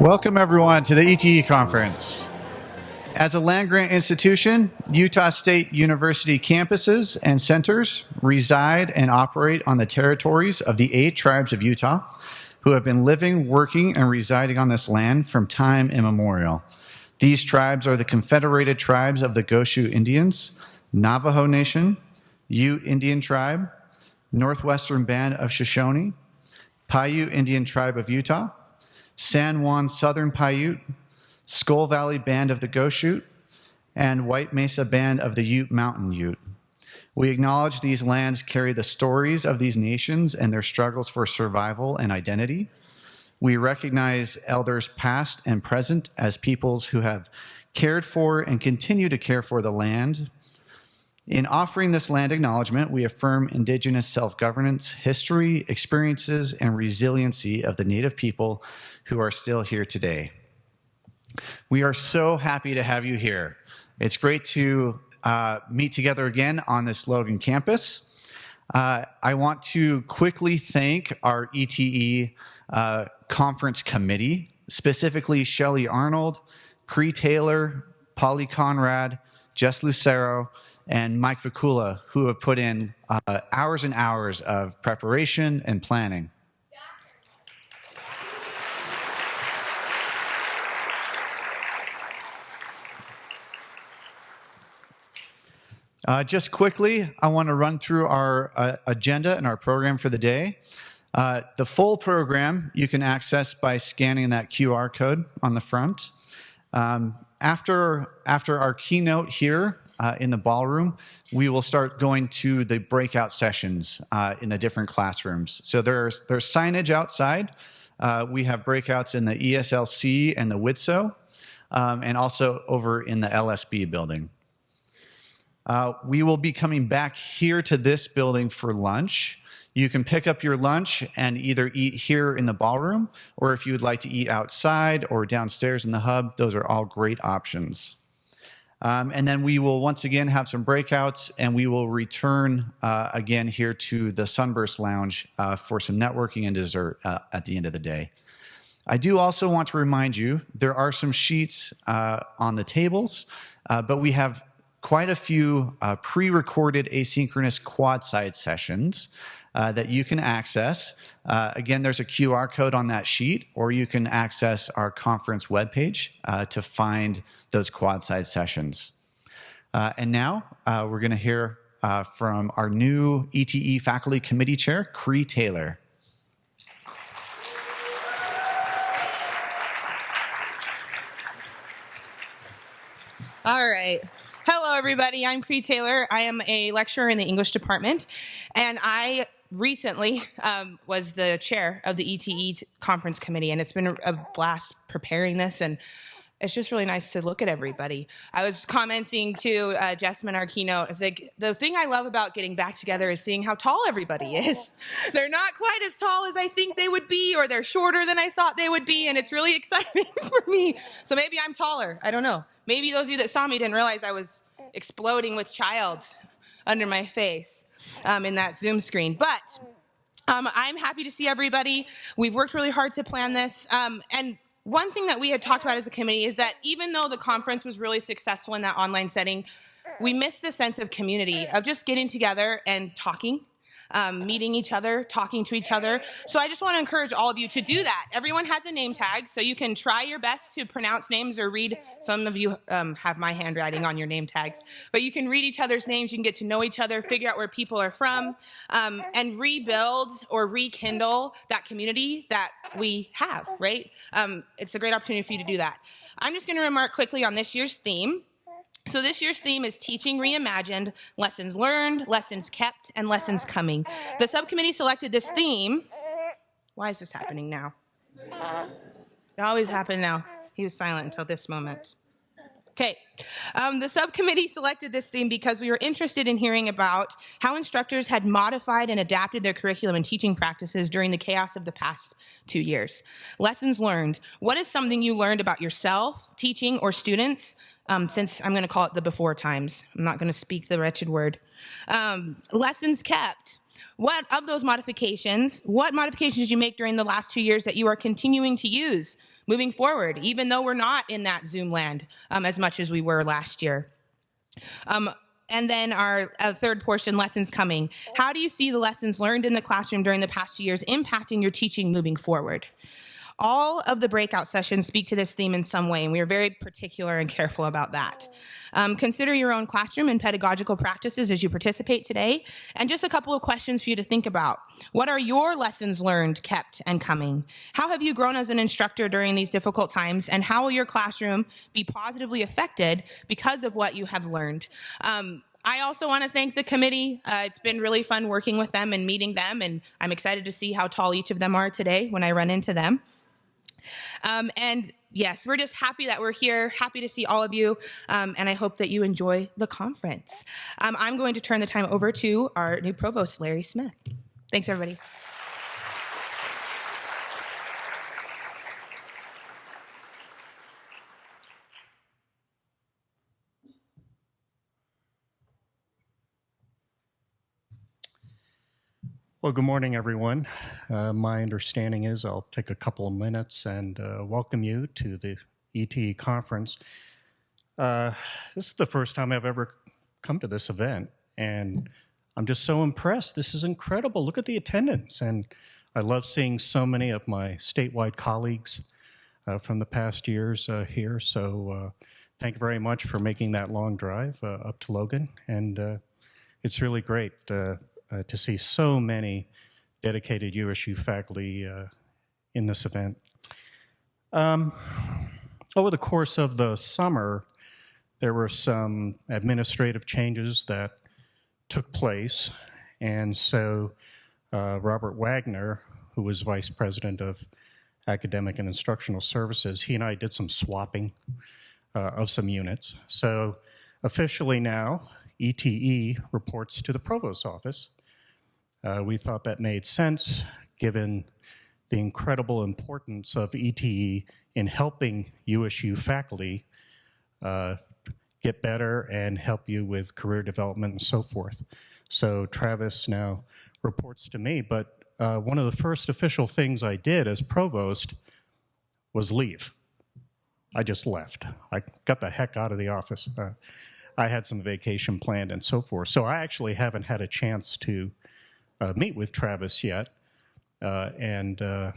Welcome, everyone, to the ETE conference. As a land grant institution, Utah State University campuses and centers reside and operate on the territories of the eight tribes of Utah who have been living, working, and residing on this land from time immemorial. These tribes are the Confederated Tribes of the Goshute Indians, Navajo Nation, Ute Indian Tribe, Northwestern Band of Shoshone, Paiute Indian Tribe of Utah, San Juan Southern Paiute, Skull Valley Band of the Goshute, and White Mesa Band of the Ute Mountain Ute. We acknowledge these lands carry the stories of these nations and their struggles for survival and identity. We recognize elders past and present as peoples who have cared for and continue to care for the land. In offering this land acknowledgement, we affirm Indigenous self-governance, history, experiences, and resiliency of the Native people who are still here today. We are so happy to have you here. It's great to uh, meet together again on this Logan campus. Uh, I want to quickly thank our ETE uh, conference committee, specifically Shelly Arnold, Cree Taylor, Polly Conrad, Jess Lucero, and Mike Vicula, who have put in uh, hours and hours of preparation and planning. Uh, just quickly, I want to run through our uh, agenda and our program for the day. Uh, the full program you can access by scanning that QR code on the front. Um, after, after our keynote here uh, in the ballroom, we will start going to the breakout sessions uh, in the different classrooms. So there's, there's signage outside. Uh, we have breakouts in the ESLC and the Widtsoe, um, and also over in the LSB building. Uh, we will be coming back here to this building for lunch. You can pick up your lunch and either eat here in the ballroom, or if you would like to eat outside or downstairs in the hub, those are all great options. Um, and then we will once again have some breakouts and we will return uh, again here to the Sunburst Lounge uh, for some networking and dessert uh, at the end of the day. I do also want to remind you there are some sheets uh, on the tables, uh, but we have quite a few uh, pre-recorded asynchronous quad side sessions uh, that you can access. Uh, again, there's a QR code on that sheet, or you can access our conference webpage uh, to find those quad side sessions. Uh, and now uh, we're going to hear from our new ETE faculty committee chair, Cree Taylor. All right. Hello, everybody. I'm Cree Taylor. I am a lecturer in the English department, and I recently um, was the chair of the ETE conference committee, and it's been a blast preparing this and it's just really nice to look at everybody. I was commenting to uh, Jessamine, our keynote, I was like, the thing I love about getting back together is seeing how tall everybody is. they're not quite as tall as I think they would be, or they're shorter than I thought they would be, and it's really exciting for me. So maybe I'm taller. I don't know. Maybe those of you that saw me didn't realize I was exploding with child under my face um, in that Zoom screen. But um, I'm happy to see everybody. We've worked really hard to plan this. Um, and one thing that we had talked about as a committee is that even though the conference was really successful in that online setting, we missed the sense of community, of just getting together and talking um, meeting each other, talking to each other. So I just want to encourage all of you to do that. Everyone has a name tag, so you can try your best to pronounce names or read. Some of you um, have my handwriting on your name tags, but you can read each other's names. You can get to know each other, figure out where people are from, um, and rebuild or rekindle that community that we have, right? Um, it's a great opportunity for you to do that. I'm just going to remark quickly on this year's theme. So this year's theme is Teaching Reimagined, Lessons Learned, Lessons Kept, and Lessons Coming. The subcommittee selected this theme. Why is this happening now? It always happened now. He was silent until this moment. Okay, um, the subcommittee selected this theme because we were interested in hearing about how instructors had modified and adapted their curriculum and teaching practices during the chaos of the past two years. Lessons learned. What is something you learned about yourself, teaching, or students um, since I'm going to call it the before times. I'm not going to speak the wretched word. Um, lessons kept. What of those modifications, what modifications did you make during the last two years that you are continuing to use moving forward, even though we're not in that Zoom land um, as much as we were last year. Um, and then our uh, third portion, lessons coming. How do you see the lessons learned in the classroom during the past years impacting your teaching moving forward? All of the breakout sessions speak to this theme in some way, and we are very particular and careful about that. Um, consider your own classroom and pedagogical practices as you participate today. And just a couple of questions for you to think about. What are your lessons learned, kept, and coming? How have you grown as an instructor during these difficult times? And how will your classroom be positively affected because of what you have learned? Um, I also want to thank the committee. Uh, it's been really fun working with them and meeting them, and I'm excited to see how tall each of them are today when I run into them. Um, and yes, we're just happy that we're here, happy to see all of you, um, and I hope that you enjoy the conference. Um, I'm going to turn the time over to our new provost, Larry Smith. Thanks, everybody. Well, good morning, everyone. Uh, my understanding is I'll take a couple of minutes and uh, welcome you to the ETE conference. Uh, this is the first time I've ever come to this event, and I'm just so impressed. This is incredible. Look at the attendance, and I love seeing so many of my statewide colleagues uh, from the past years uh, here. So, uh, thank you very much for making that long drive up to Logan, and it's really great uh, to see so many dedicated USU faculty uh, in this event. Um, over the course of the summer, there were some administrative changes that took place, and so uh, Robert Wagner, who was vice president of academic and instructional services, he and I did some swapping uh, of some units. So officially now, ETE reports to the provost's office, uh, we thought that made sense given the incredible importance of ETE in helping USU faculty uh, get better and help you with career development and so forth. So Travis now reports to me, but uh, one of the first official things I did as provost was leave. I just left. I got the heck out of the office. Uh, I had some vacation planned and so forth. So I actually haven't had a chance to uh, meet with Travis yet, uh, and uh,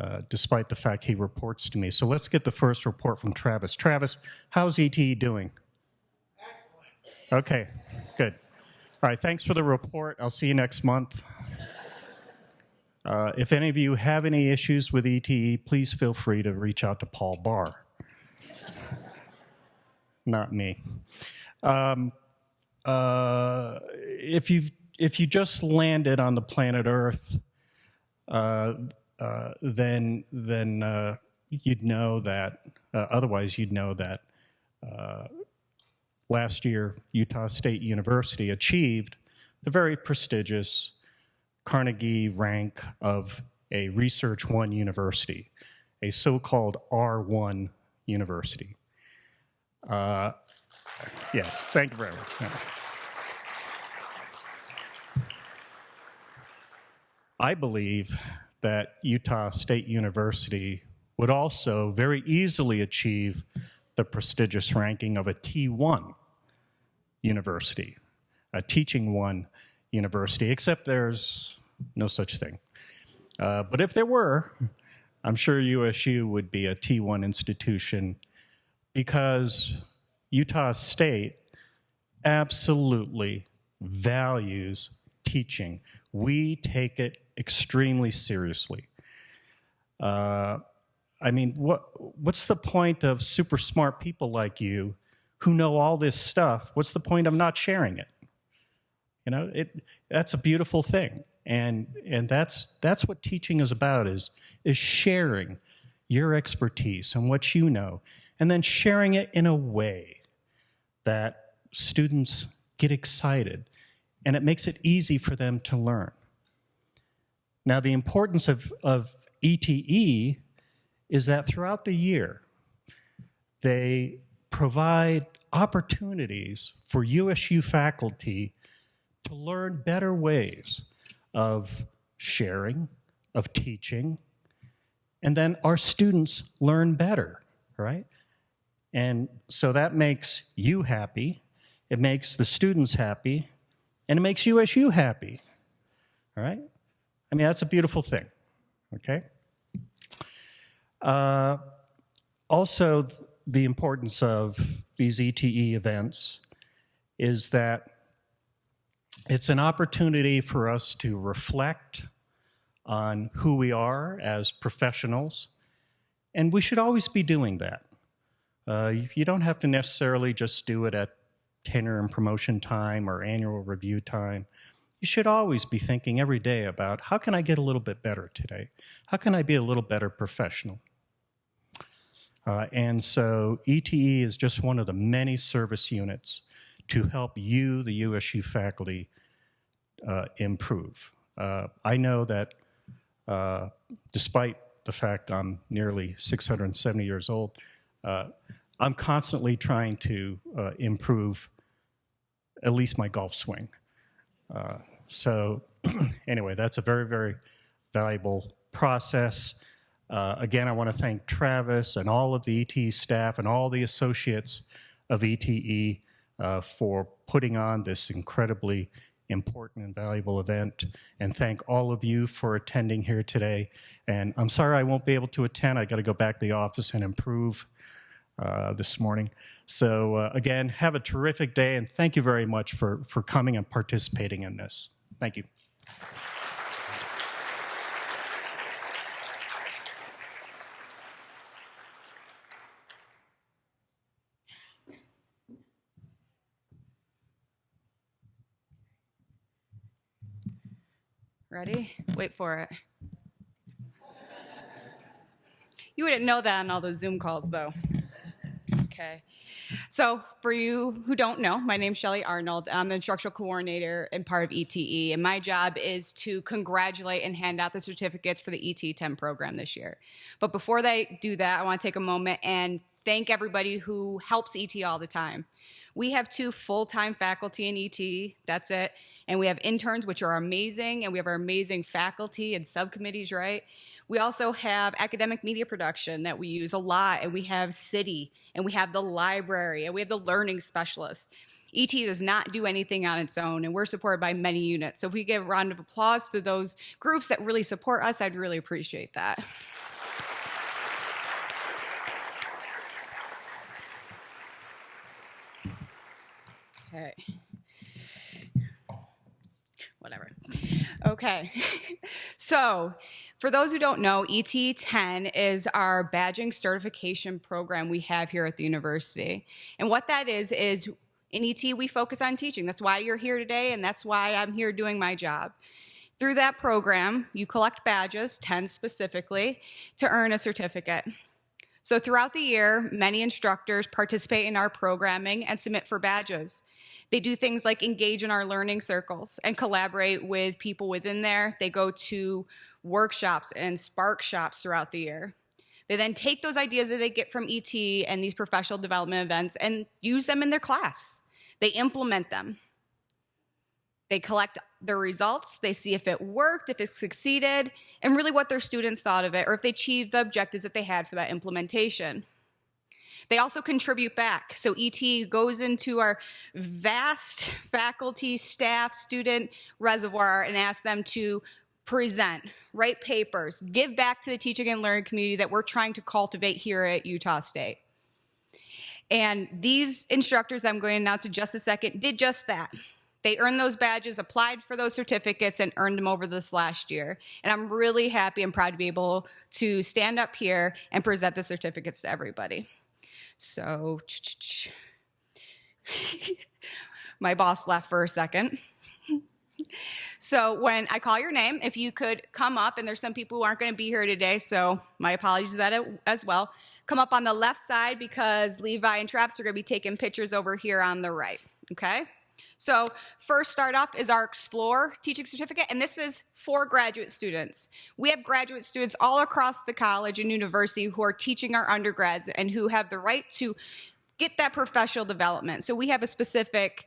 uh, despite the fact he reports to me. So let's get the first report from Travis. Travis, how's ETE doing? Excellent. Okay, good. All right, thanks for the report. I'll see you next month. Uh, if any of you have any issues with ETE, please feel free to reach out to Paul Barr. Not me. Um, uh, if you've if you just landed on the planet Earth, uh, uh, then then uh, you'd know that. Uh, otherwise, you'd know that uh, last year Utah State University achieved the very prestigious Carnegie rank of a Research One university, a so-called R1 university. Yes, thank you very much. I believe that Utah State University would also very easily achieve the prestigious ranking of a T1 university, a teaching one university, except there's no such thing. Uh, but if there were, I'm sure USU would be a T1 institution because Utah State absolutely values teaching. We take it extremely seriously. Uh, I mean, what what's the point of super smart people like you who know all this stuff? What's the point of not sharing it? You know, it that's a beautiful thing, and and that's that's what teaching is about is is sharing your expertise and what you know, and then sharing it in a way that students get excited, and it makes it easy for them to learn. Now, the importance of, of ETE is that throughout the year, they provide opportunities for USU faculty to learn better ways of sharing, of teaching, and then our students learn better, right? And so that makes you happy, it makes the students happy, and it makes USU happy, all right? I mean, that's a beautiful thing, okay? Uh, also, th- the importance of these ETE events is that it's an opportunity for us to reflect on who we are as professionals, and we should always be doing that. Uh, you- you don't have to necessarily just do it at tenure and promotion time or annual review time. You should always be thinking every day about how can I get a little bit better today? How can I be a little better professional? Uh, and so ETE is just one of the many service units to help you, the USU faculty, uh, improve. Uh, I know that uh, despite the fact I'm nearly 670 years old, uh, I'm constantly trying to uh, improve at least my golf swing. Uh, so anyway, that's a very, very valuable process. Uh, again, I want to thank Travis and all of the ETE staff and all the associates of ETE uh, for putting on this incredibly important and valuable event. And thank all of you for attending here today. And I'm sorry I won't be able to attend. I got to go back to the office and improve uh, this morning. So uh, again, have a terrific day, and thank you very much for, for coming and participating in this. Thank you. Ready? Wait for it. You wouldn't know that on all those Zoom calls, though. Okay. So, for you who don't know, my name's Shelly Arnold. I'm the instructional coordinator and part of ETE, and my job is to congratulate and hand out the certificates for the ET10 program this year. But before they do that, I want to take a moment and thank everybody who helps ET all the time. We have two full-time faculty in ET, that's it, and we have interns, which are amazing, and we have our amazing faculty and subcommittees, right? We also have academic media production that we use a lot, and we have CIDI, and we have the library, and we have the learning specialists. ET does not do anything on its own, and we're supported by many units. So if we give a round of applause to those groups that really support us, I'd really appreciate that. Okay. Whatever. Okay. so, for those who don't know, ET10 is our badging certification program we have here at the university. And what that is, is in ET, we focus on teaching. That's why you're here today, and that's why I'm here doing my job. Through that program, you collect badges, 10 specifically, to earn a certificate. So throughout the year, many instructors participate in our programming and submit for badges. They do things like engage in our learning circles and collaborate with people within there. They go to workshops and spark shops throughout the year. They then take those ideas that they get from ET and these professional development events and use them in their class. They implement them. They collect their results, they see if it worked, if it succeeded, and really what their students thought of it, or if they achieved the objectives that they had for that implementation. They also contribute back. So ET goes into our vast faculty, staff, student reservoir and asks them to present, write papers, give back to the teaching and learning community that we're trying to cultivate here at Utah State. And these instructors I'm going to announce in just a second did just that. They earned those badges, applied for those certificates, and earned them over this last year. And I'm really happy and proud to be able to stand up here and present the certificates to everybody. So, my boss left for a second. So when I call your name, if you could come up, and there's some people who aren't going to be here today, so my apologies that as well. Come up on the left side because Levi and Traps are going to be taking pictures over here on the right. Okay. So first start off is our Explore teaching certificate, and this is for graduate students. We have graduate students all across the college and university who are teaching our undergrads and who have the right to get that professional development. So we have a specific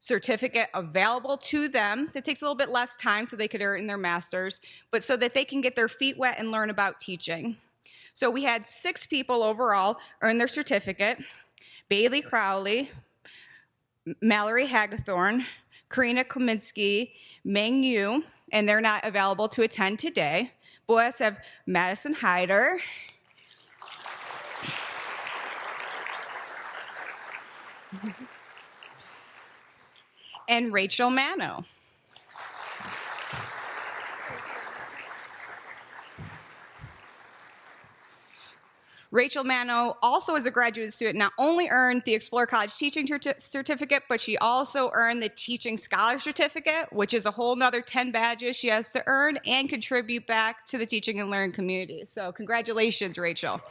certificate available to them that takes a little bit less time so they could earn their master's, but so that they can get their feet wet and learn about teaching. So we had six people overall earn their certificate. Bailey Crowley, Mallory Hagathorn, Karina Kleminski, Meng Yu, and they're not available to attend today. Boys have Madison Hyder, and Rachel Mano. Rachel Mano also as a graduate student not only earned the Explore College Teaching Certificate, but she also earned the Teaching Scholar Certificate, which is a whole nother 10 badges she has to earn and contribute back to the teaching and learning community. So congratulations, Rachel.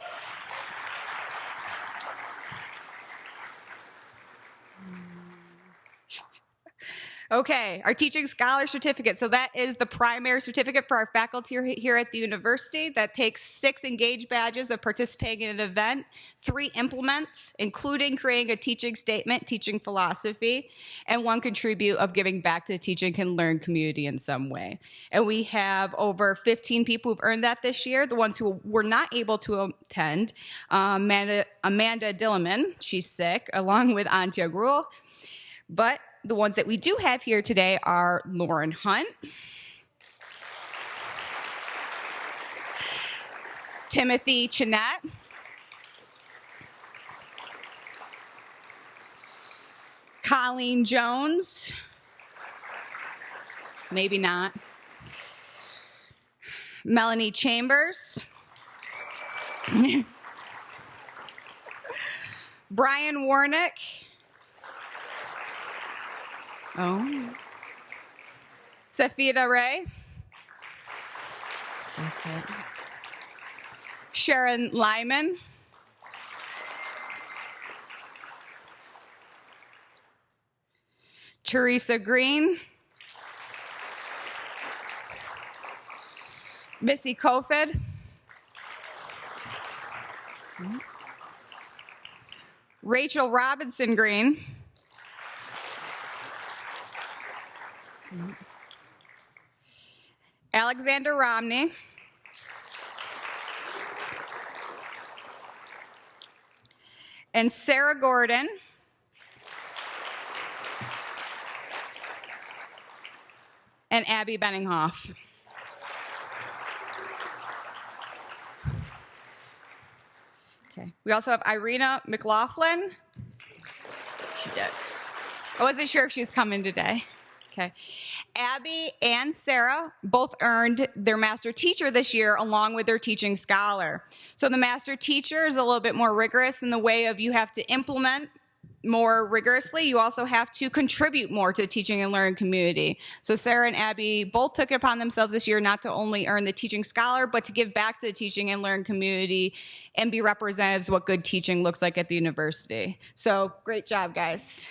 Okay, our teaching scholar certificate. So that is the primary certificate for our faculty here at the university that takes six engaged badges of participating in an event, three implements, including creating a teaching statement, teaching philosophy, and one contribute of giving back to the teaching and learn community in some way. And we have over 15 people who've earned that this year. The ones who were not able to attend, um, Amanda, Amanda Dillerman, she's sick, along with Antje Gruel. But the ones that we do have here today are Lauren Hunt, Timothy Chinette, Colleen Jones, maybe not, Melanie Chambers, Brian Warnick, Oh. Safida Ray. That's it. Sharon Lyman. Teresa Green. Missy Kofid. Rachel Robinson Green. Alexander Romney. And Sarah Gordon. And Abby Benninghoff. Okay. We also have Irina McLaughlin. She does. I wasn't sure if she was coming today. Okay. Abby and Sarah both earned their master teacher this year along with their teaching scholar. So the master teacher is a little bit more rigorous in the way of you have to implement more rigorously. You also have to contribute more to the teaching and learning community. So Sarah and Abby both took it upon themselves this year not to only earn the teaching scholar, but to give back to the teaching and learning community and be representatives of what good teaching looks like at the university. So great job, guys.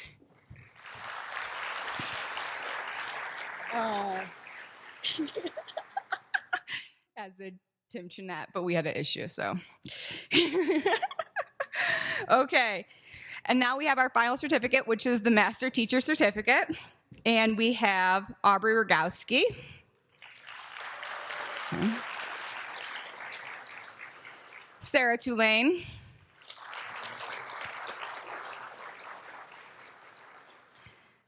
Oh. As did Tim Chinette, but we had an issue, so. okay. And now we have our final certificate, which is the Master Teacher Certificate. And we have Aubrey Rogowski. Sarah Tulane.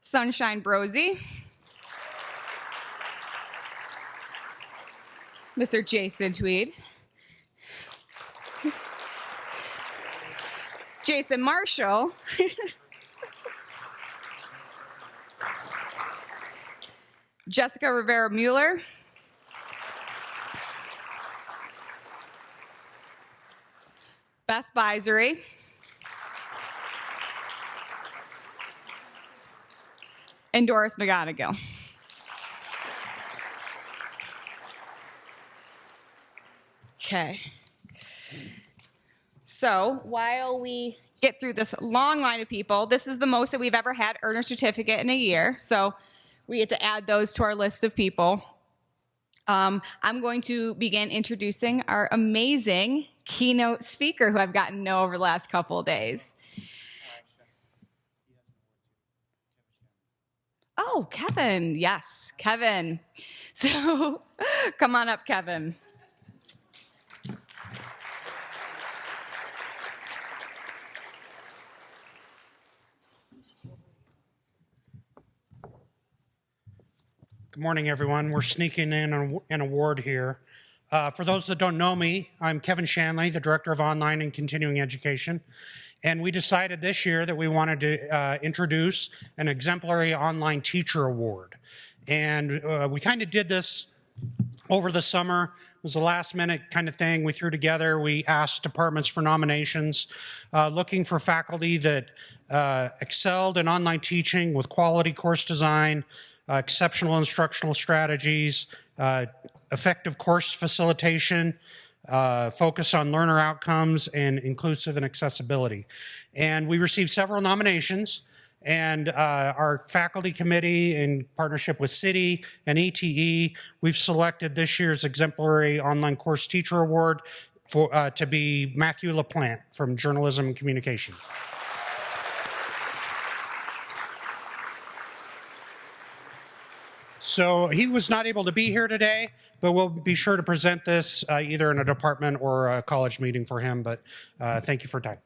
Sunshine Brosey. Mr. Jason Tweed. Jason Marshall. Jessica Rivera Mueller. Beth Bisery. And Doris McGonigal. Okay. So while we get through this long line of people, this is the most that we've ever had earn a certificate in a year. So we get to add those to our list of people. Um, I'm going to begin introducing our amazing keynote speaker who I've gotten to know over the last couple of days. Oh, Kevin. Yes, Kevin. So come on up, Kevin. Good morning, everyone. We're sneaking in an award here. Uh, for those that don't know me, I'm Kevin Shanley, the Director of Online and Continuing Education. And we decided this year that we wanted to uh, introduce an Exemplary Online Teacher Award. And uh, we kind of did this over the summer. It was a last minute kind of thing we threw together. We asked departments for nominations, uh, looking for faculty that uh, excelled in online teaching with quality course design, exceptional instructional strategies, uh, effective course facilitation, uh, focus on learner outcomes, and inclusive and accessibility. And we received several nominations. And uh, our faculty committee, in partnership with CIDI and ETE, we've selected this year's exemplary online course teacher award for, uh, to be Matthew LaPlante from Journalism and Communication. So he was not able to be here today, but we'll be sure to present this uh, either in a department or a college meeting for him. But uh, thank you for time.